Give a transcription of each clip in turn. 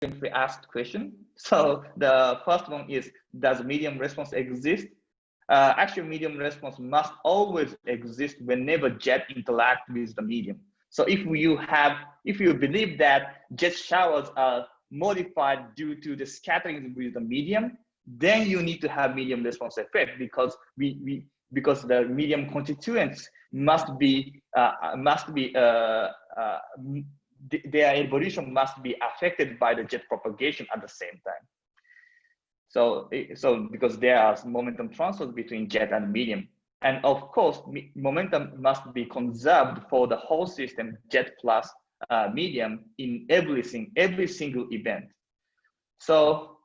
frequently asked question. So the first one is, does medium response exist? Uh, actual medium response must always exist whenever jet interact with the medium. So if you have, if you believe that jet showers are modified due to the scattering with the medium, then you need to have medium response effect because we, we because the medium constituents must be uh, must be uh, uh, their evolution must be affected by the jet propagation at the same time. So, so because there are momentum transfers between jet and medium. And of course, momentum must be conserved for the whole system, jet plus uh, medium in everything, every single event. So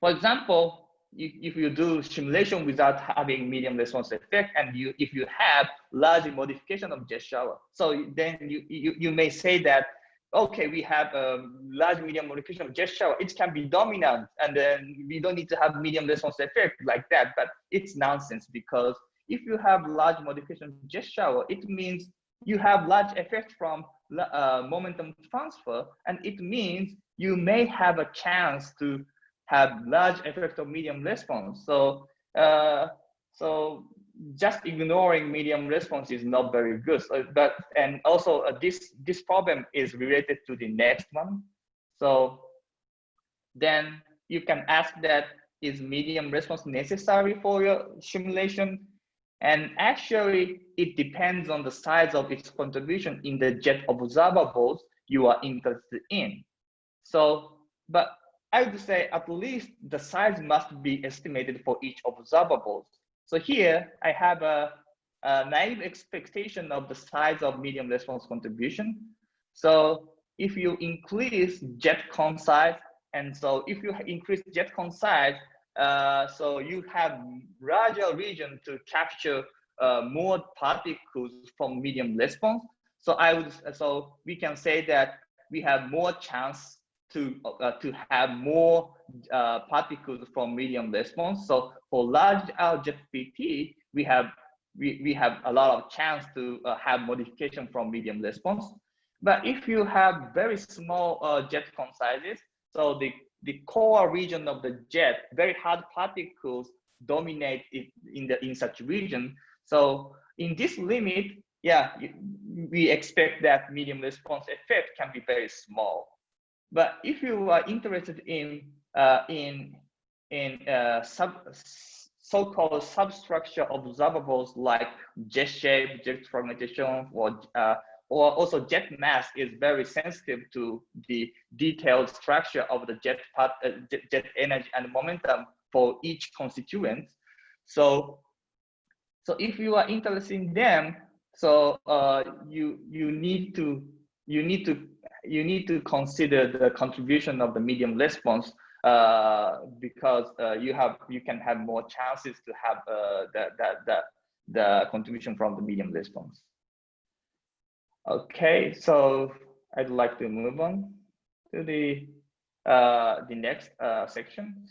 for example, if, if you do simulation without having medium response effect and you if you have large modification of jet shower so then you you, you may say that okay we have a large medium modification of jet shower it can be dominant and then we don't need to have medium response effect like that but it's nonsense because if you have large modification of jet shower it means you have large effect from uh, momentum transfer and it means you may have a chance to have large effect of medium response. So, uh, so just ignoring medium response is not very good. So, but and also uh, this this problem is related to the next one. So then you can ask that is medium response necessary for your simulation? And actually, it depends on the size of its contribution in the jet observables you are interested in. So, but I would say at least the size must be estimated for each observable. So here I have a, a naive expectation of the size of medium response contribution. So if you increase jet cone size, and so if you increase jet cone size, uh, so you have larger region to capture uh, more particles from medium response. So I would, so we can say that we have more chance to uh, to have more uh, particles from medium response. So for large L PT, we have we, we have a lot of chance to uh, have modification from medium response. But if you have very small uh, jet cone sizes, so the the core region of the jet, very hard particles dominate it in the in such region. So in this limit, yeah, we expect that medium response effect can be very small. But if you are interested in uh, in in uh, so-called substructure observables like jet shape, jet fragmentation, or uh, or also jet mass is very sensitive to the detailed structure of the jet part, uh, jet, jet energy and momentum for each constituent. So, so if you are interested in them, so uh, you you need to you need to you need to consider the contribution of the medium response uh, because uh, you have you can have more chances to have uh, the, the, the, the contribution from the medium response. Okay, so I'd like to move on to the uh, the next uh, section.